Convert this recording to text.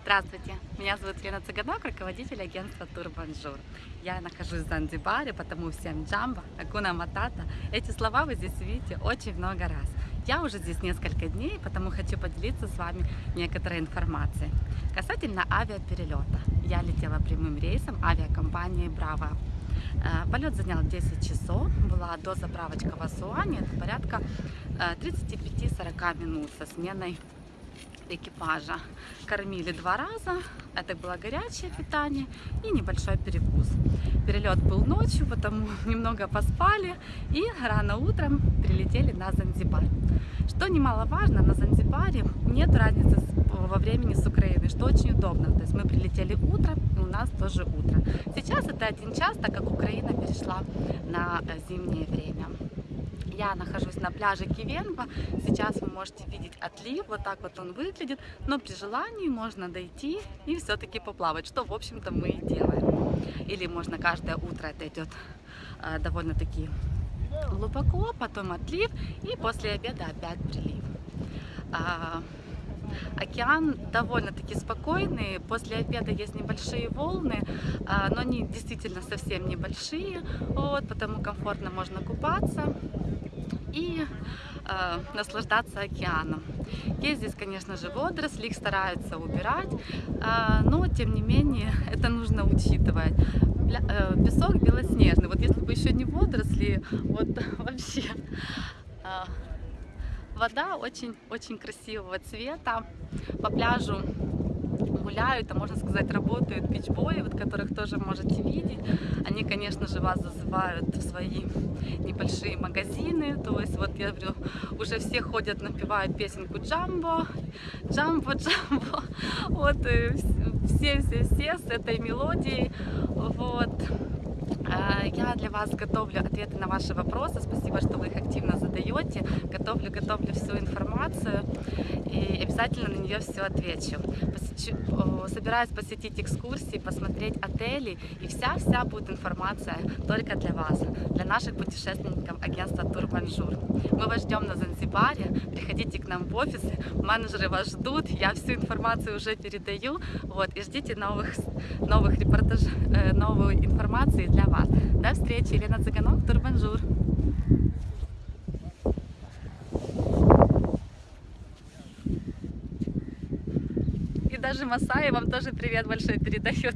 Здравствуйте, меня зовут Лена Цыганок, руководитель агентства Тур Бонжур. Я нахожусь в Занзибаре, потому всем jambo, hakuna matata. Эти слова вы здесь видите очень много раз. Я уже здесь несколько дней, потому хочу поделиться с вами некоторой информацией. Касательно авиаперелета. Я летела прямым рейсом авиакомпании «Браво». Э, полет занял 10 часов, была дозаправочка в Асуане, это порядка 35-40 э, минут со сменой экипажа. Кормили два раза, это было горячее питание и небольшой перекус. Перелет был ночью, потому немного поспали и рано утром прилетели на Занзибар. Что немаловажно, на Занзибаре нет разницы во времени с Украины, что очень удобно. То есть мы прилетели утром, и у нас тоже утро. Сейчас это один час, так как Украина перешла на э, зимнее время. Я нахожусь на пляже Кивенго. Сейчас вы можете видеть отлив, вот так вот он выглядит. Но при желании можно дойти и все-таки поплавать, что, в общем-то, мы и делаем. Или можно каждое утро, это идет э, довольно-таки глубоко, потом отлив и после обеда опять прилив. А, океан довольно-таки спокойный, после обеда есть небольшие волны, а, но они действительно совсем небольшие, вот, потому комфортно можно купаться и э, наслаждаться океаном. Есть здесь, конечно же, водоросли, их стараются убирать, э, но, тем не менее, это нужно учитывать. Э, песок белоснежный, вот если бы еще не водоросли, вот вообще... Э, вода очень-очень красивого цвета, по пляжу гуляют, а можно сказать, работают бичбои, вот которых тоже можете видеть. Они, конечно же, вас зазывают в свои небольшие магазины. То есть, вот я говорю, уже все ходят, напевают песенку Джамбо, Джамбо, Джамбо. Вот, все-все-все с этой мелодией. Вот. А, я для вас готовлю ответы на ваши вопросы. Спасибо, что вы их активно задаете. Готовлю, готовлю всю информацию обязательно на нее все отвечу. Собираюсь посетить экскурсии, посмотреть отели и вся-вся будет информация только для вас, для наших путешественников агентства Тур Бонжур. Мы вас ждем на Занзибаре, приходите к нам в офисы, менеджеры вас ждут, я всю информацию уже передаю, вот, и ждите новых, новых репортажей, э, новой информации для вас. До встречи, Елена Цыганок, Тур Бонжур. Даже Масаи вам тоже привет большой передает.